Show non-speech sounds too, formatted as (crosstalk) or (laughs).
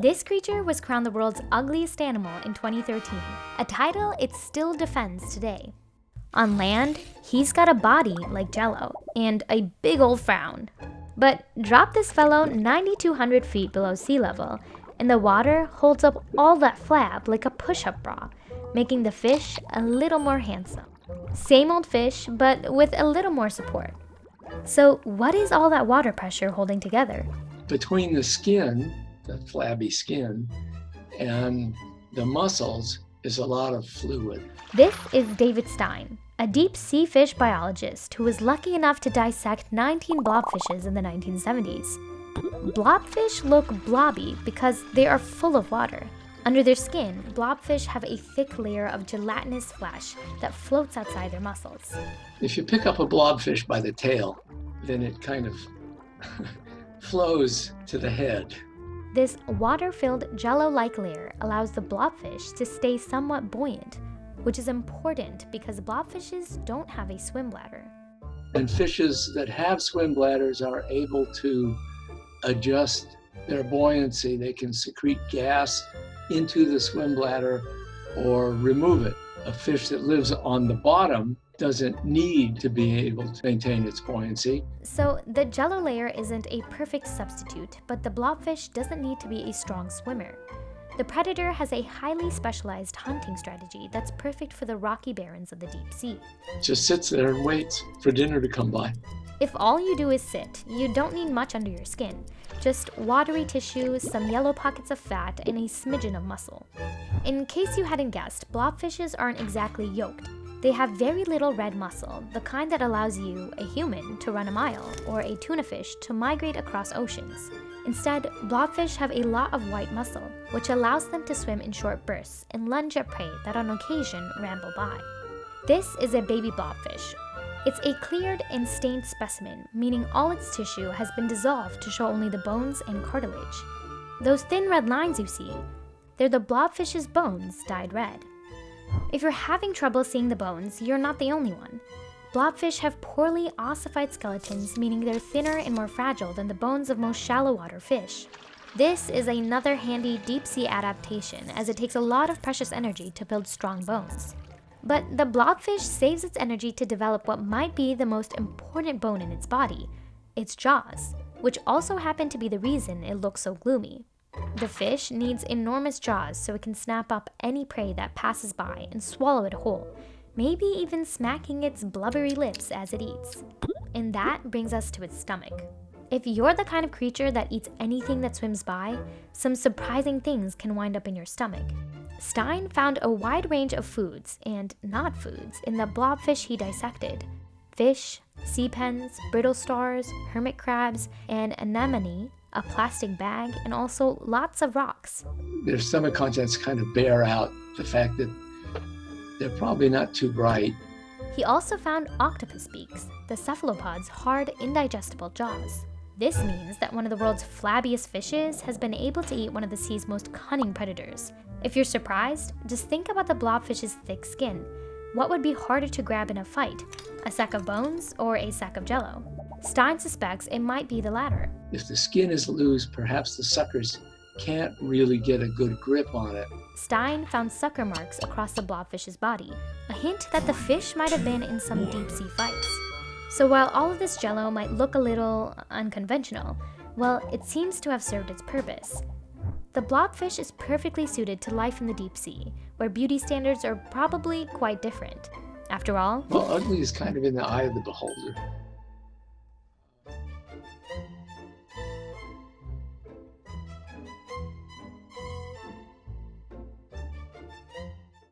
This creature was crowned the world's ugliest animal in 2013, a title it still defends today. On land, he's got a body like Jello and a big old frown. But drop this fellow 9,200 feet below sea level, and the water holds up all that flab like a push-up bra, making the fish a little more handsome. Same old fish, but with a little more support. So what is all that water pressure holding together? Between the skin, the flabby skin, and the muscles is a lot of fluid. This is David Stein, a deep sea fish biologist who was lucky enough to dissect 19 blobfishes in the 1970s. Blobfish look blobby because they are full of water. Under their skin, blobfish have a thick layer of gelatinous flesh that floats outside their muscles. If you pick up a blobfish by the tail, then it kind of (laughs) flows to the head. This water-filled jello-like layer allows the blobfish to stay somewhat buoyant, which is important because blobfishes don't have a swim bladder. And fishes that have swim bladders are able to adjust their buoyancy. They can secrete gas into the swim bladder or remove it. A fish that lives on the bottom doesn't need to be able to maintain its buoyancy. So the jello layer isn't a perfect substitute, but the blobfish doesn't need to be a strong swimmer. The predator has a highly specialized hunting strategy that's perfect for the rocky barrens of the deep sea. Just sits there and waits for dinner to come by. If all you do is sit, you don't need much under your skin. Just watery tissue, some yellow pockets of fat, and a smidgen of muscle. In case you hadn't guessed, blobfishes aren't exactly yoked. They have very little red muscle, the kind that allows you, a human, to run a mile, or a tuna fish to migrate across oceans. Instead, blobfish have a lot of white muscle, which allows them to swim in short bursts and lunge at prey that on occasion ramble by. This is a baby blobfish, it's a cleared and stained specimen, meaning all its tissue has been dissolved to show only the bones and cartilage. Those thin red lines you see, they're the blobfish's bones dyed red. If you're having trouble seeing the bones, you're not the only one. Blobfish have poorly ossified skeletons, meaning they're thinner and more fragile than the bones of most shallow water fish. This is another handy deep sea adaptation as it takes a lot of precious energy to build strong bones. But the blobfish saves its energy to develop what might be the most important bone in its body, its jaws, which also happen to be the reason it looks so gloomy. The fish needs enormous jaws so it can snap up any prey that passes by and swallow it whole, maybe even smacking its blubbery lips as it eats. And that brings us to its stomach. If you're the kind of creature that eats anything that swims by, some surprising things can wind up in your stomach. Stein found a wide range of foods and not foods in the blobfish he dissected. Fish, sea pens, brittle stars, hermit crabs, and anemone, a plastic bag, and also lots of rocks. Their stomach contents kind of bear out the fact that they're probably not too bright. He also found octopus beaks, the cephalopod's hard, indigestible jaws. This means that one of the world's flabbiest fishes has been able to eat one of the sea's most cunning predators. If you're surprised, just think about the blobfish's thick skin. What would be harder to grab in a fight, a sack of bones or a sack of jello? Stein suspects it might be the latter. If the skin is loose, perhaps the suckers can't really get a good grip on it. Stein found sucker marks across the blobfish's body, a hint that the fish might have been in some deep sea fights. So while all of this jello might look a little unconventional, well, it seems to have served its purpose. The blobfish is perfectly suited to life in the deep sea, where beauty standards are probably quite different. After all, well, ugly is kind of in the eye of the beholder.